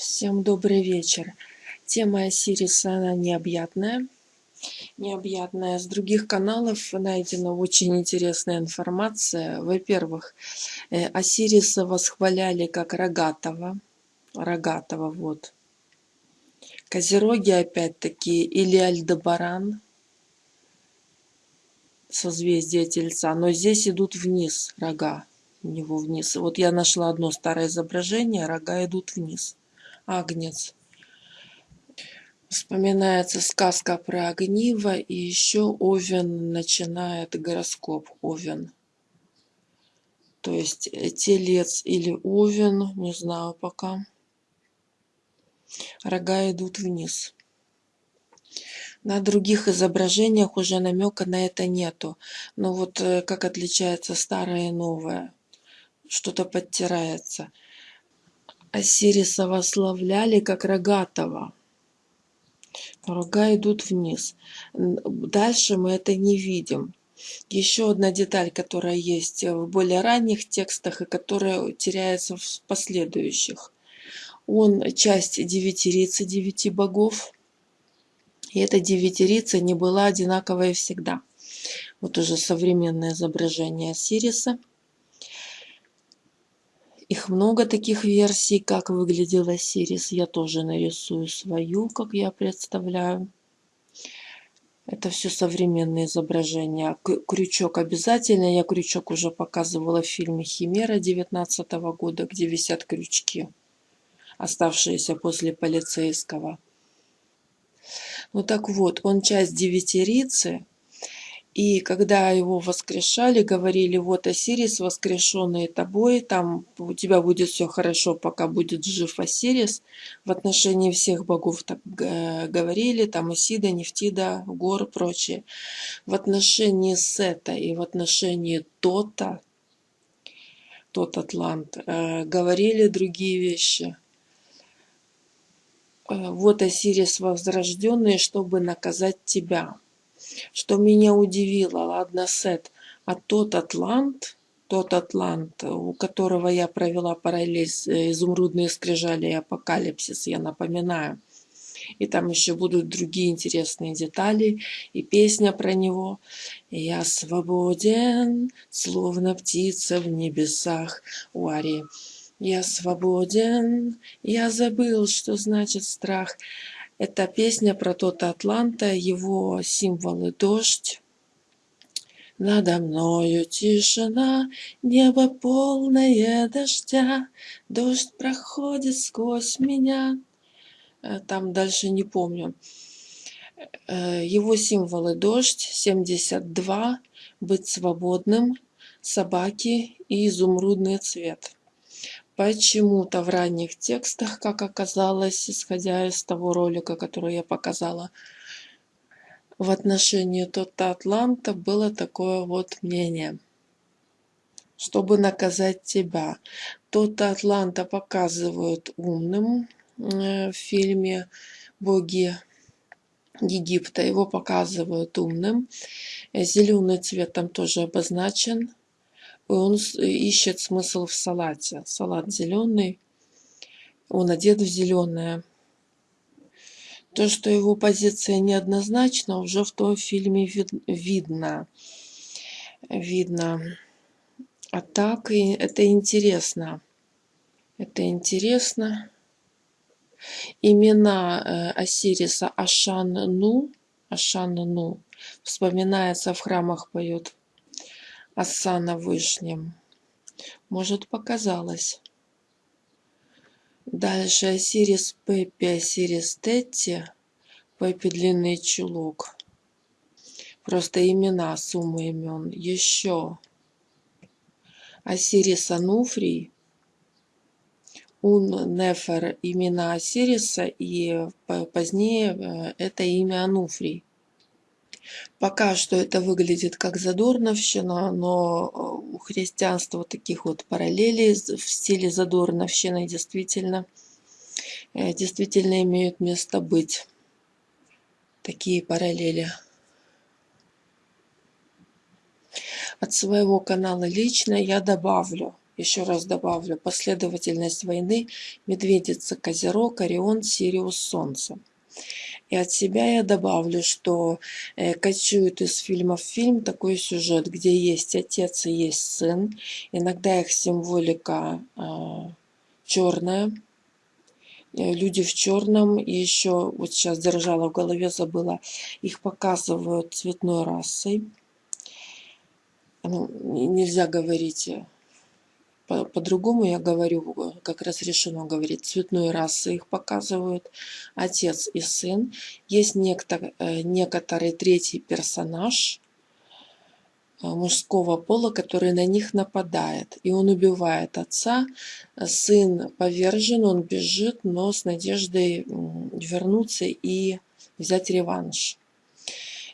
Всем добрый вечер. Тема Осириса, она необъятная. Необъятная. С других каналов найдена очень интересная информация. Во-первых, э, Осириса восхваляли как рогатого. Рогатого, вот. Козероги, опять-таки, или Альдебаран, созвездие Тельца. Но здесь идут вниз рога у него вниз. Вот я нашла одно старое изображение, рога идут вниз. Агнец. Вспоминается сказка про огниво, и еще Овен начинает гороскоп Овен. То есть э, телец или Овен, не знаю пока. Рога идут вниз. На других изображениях уже намека на это нету. Но вот э, как отличается старое и новое. Что-то подтирается. Осириса вославляли как рогатого. Рога идут вниз. Дальше мы это не видим. Еще одна деталь, которая есть в более ранних текстах и которая теряется в последующих. Он часть девятирицы, девяти богов. И эта девятирица не была одинаковой всегда. Вот уже современное изображение Сириса – их много таких версий, как выглядела Сирис. Я тоже нарисую свою, как я представляю. Это все современные изображения. Крючок обязательно. Я крючок уже показывала в фильме «Химера» 19 года, где висят крючки, оставшиеся после полицейского. Ну так вот, он часть девятерицы, и когда его воскрешали, говорили, вот Осирис, воскрешенный тобой, там у тебя будет все хорошо, пока будет жив Осирис. В отношении всех богов так говорили, там Исида, Нефтида, Гор, прочее. В отношении Сета и в отношении Тота, тот Атлант, э, говорили другие вещи. Э, вот Осирис возрожденный, чтобы наказать тебя. Что меня удивило, ладно, Сет, а тот Атлант, тот Атлант, у которого я провела параллель э, изумрудные скрижали и апокалипсис, я напоминаю. И там еще будут другие интересные детали и песня про него. «Я свободен, словно птица в небесах» у Арии. «Я свободен, я забыл, что значит страх». Это песня про тот Атланта, его символы дождь. Надо мною тишина, небо полное дождя, Дождь проходит сквозь меня. Э, там дальше не помню. Э, его символы дождь, 72, быть свободным, собаки и изумрудный цвет. Почему-то в ранних текстах, как оказалось, исходя из того ролика, который я показала, в отношении Тота Атланта было такое вот мнение. Чтобы наказать тебя. Тота Атланта показывают умным э, в фильме «Боги Египта». Его показывают умным. Зеленый цвет там тоже обозначен он ищет смысл в салате. Салат зеленый, он одет в зеленое. То, что его позиция неоднозначна, уже в том фильме вид видно. Видно. А так и это интересно. Это интересно. Имена э, Осириса Ашан-Ну, Ашан-Ну, вспоминается в храмах поет оса на. Может, показалось. Дальше Осирис Пеппи, Осирис Тетти. Пеппи длинный чулок. Просто имена, сумма имен. Еще. Осирис Ануфрий. Ун Нефер имена Осириса и позднее э, это имя Ануфрий. Пока что это выглядит как задорновщина, но э, у христианства таких вот параллелей в стиле задорновщины действительно, э, действительно имеют место быть. Такие параллели. От своего канала лично я добавлю, еще раз добавлю, последовательность войны Медведица, Козерог, Орион, Сириус, Солнце. И от себя я добавлю, что э, кочует из фильма в фильм такой сюжет, где есть отец и есть сын. Иногда их символика э, черная. Люди в черном. И еще, вот сейчас держала в голове, забыла, их показывают цветной расой. Ну, нельзя говорить э, по-другому я говорю, э, как разрешено говорить, цветной расы их показывают, отец и сын. Есть некто, э, некоторый третий персонаж э, мужского пола, который на них нападает. И он убивает отца. Сын повержен, он бежит, но с надеждой вернуться и взять реванш.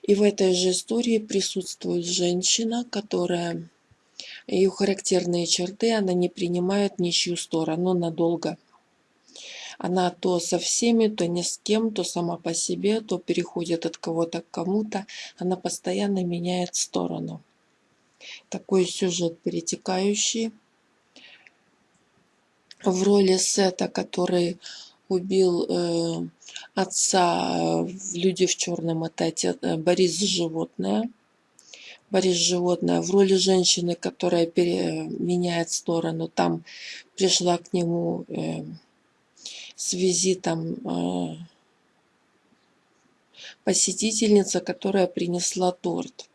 И в этой же истории присутствует женщина, которая ее характерные черты, она не принимает ничью сторону надолго. Она то со всеми, то ни с кем, то сама по себе, то переходит от кого-то к кому-то. Она постоянно меняет сторону. Такой сюжет перетекающий. В роли Сета, который убил э, отца в «Люди в черном», это отец, э, Борис Животное. Борис Животное в роли женщины, которая меняет сторону. Там пришла к нему э, с визитом э, посетительница, которая принесла торт.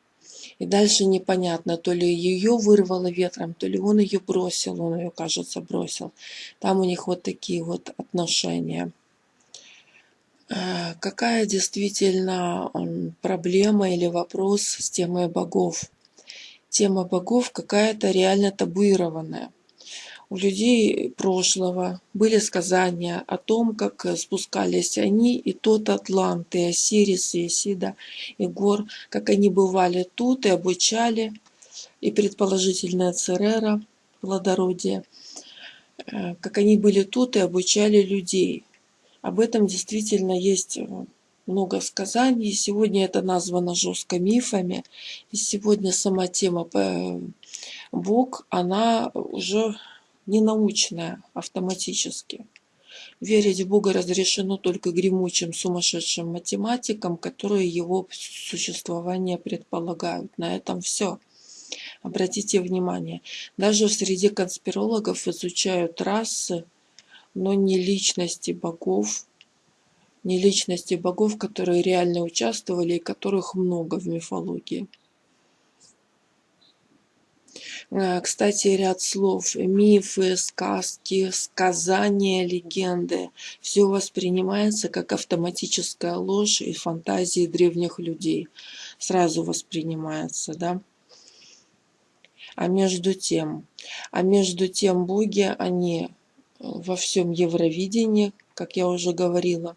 И дальше непонятно, то ли ее вырвало ветром, то ли он ее бросил, он ее, кажется, бросил. Там у них вот такие вот отношения. Э, какая действительно проблема или вопрос с темой богов? Тема богов какая-то реально табуированная. У людей прошлого были сказания о том, как спускались они, и тот Атлант, и Осирис, и Исида, и Гор, как они бывали тут и обучали, и предположительно Церера, плодородие, э, как они были тут и обучали людей – об этом действительно есть э, много сказаний. Сегодня это названо жестко мифами. И сегодня сама тема э, Бог, она уже не научная автоматически. Верить в Бога разрешено только гремучим сумасшедшим математикам, которые его существование предполагают. На этом все. Обратите внимание, даже в среде конспирологов изучают расы, но не личности богов, не личности богов, которые реально участвовали и которых много в мифологии. Э, кстати, ряд слов, мифы, сказки, сказания, легенды, все воспринимается как автоматическая ложь и фантазии древних людей. Сразу воспринимается, да? А между тем, а между тем боги, они во всем Евровидении, как я уже говорила.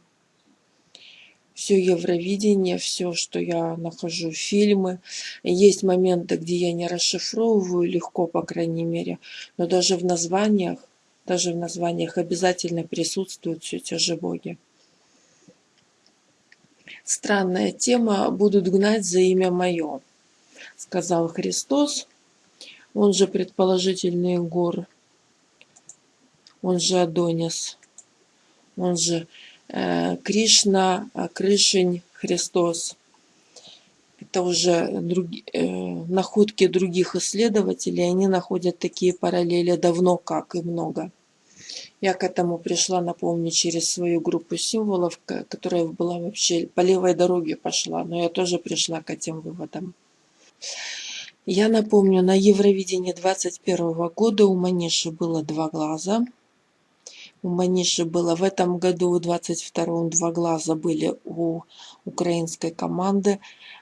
Все Евровидение, все, что я нахожу, фильмы. Есть моменты, где я не расшифровываю легко, по крайней мере, но даже в названиях, даже в названиях обязательно присутствуют все те же боги. Странная тема «Будут гнать за имя мое», сказал Христос. Он же предположительный гор он же Адонис, он же э, Кришна, э, Крышень, Христос. Это уже други, э, находки других исследователей, они находят такие параллели давно как и много. Я к этому пришла, напомню, через свою группу символов, которая была вообще по левой дороге пошла, но я тоже пришла к этим выводам. Я напомню, на Евровидении 21 года у Маниши было два глаза – у Маниши было в этом году, в 22-м, два глаза были у украинской команды.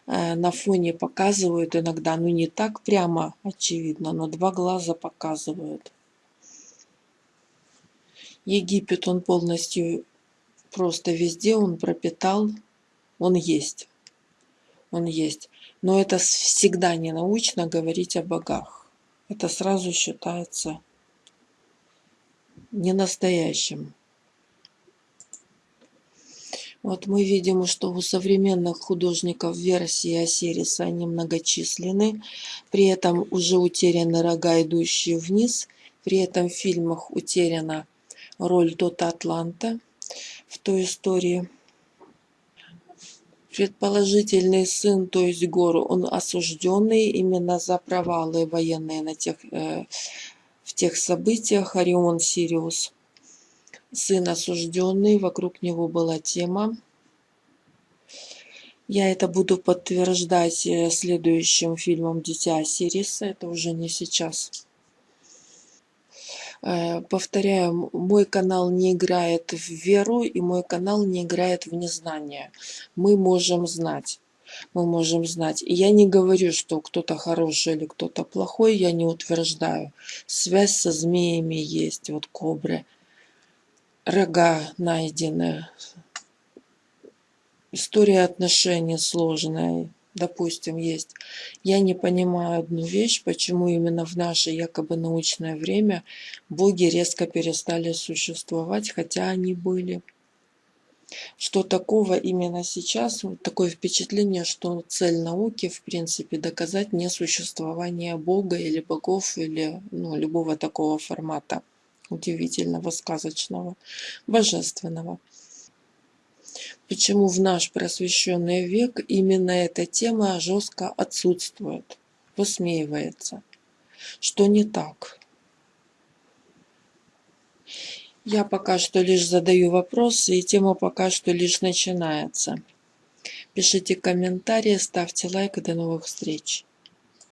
Э, на фоне показывают иногда, ну не так прямо очевидно, но два глаза показывают. Египет, он полностью просто везде, он пропитал, он есть. Он есть. Но это всегда не научно говорить о богах. Это сразу считается не настоящим. Вот мы видим, что у современных художников версии Осириса они многочисленны, при этом уже утеряны рога, идущие вниз, При этом в фильмах утеряна роль Дота Атланта в той истории. Предположительный сын, то есть Гору, он осужденный именно за провалы военные на тех, э, тех событиях. Орион Сириус. Сын осужденный, вокруг него была тема. Я это буду подтверждать э, следующим фильмом «Дитя Сириса». Это уже не сейчас. Э, повторяю, мой канал не играет в веру, и мой канал не играет в незнание. Мы можем знать. Мы можем знать. И я не говорю, что кто-то хороший или кто-то плохой, я не утверждаю. Связь со змеями есть, вот кобры. Рога найдены. История отношений сложная допустим, есть. Я не понимаю одну вещь, почему именно в наше якобы научное время боги резко перестали существовать, хотя они были. Что такого именно сейчас, вот такое впечатление, что цель науки, в принципе, доказать несуществование Бога или богов, или ну, любого такого формата удивительного, сказочного, божественного почему в наш просвещенный век именно эта тема жестко отсутствует, высмеивается. Что не так? Я пока что лишь задаю вопросы, и тема пока что лишь начинается. Пишите комментарии, ставьте лайк и до новых встреч.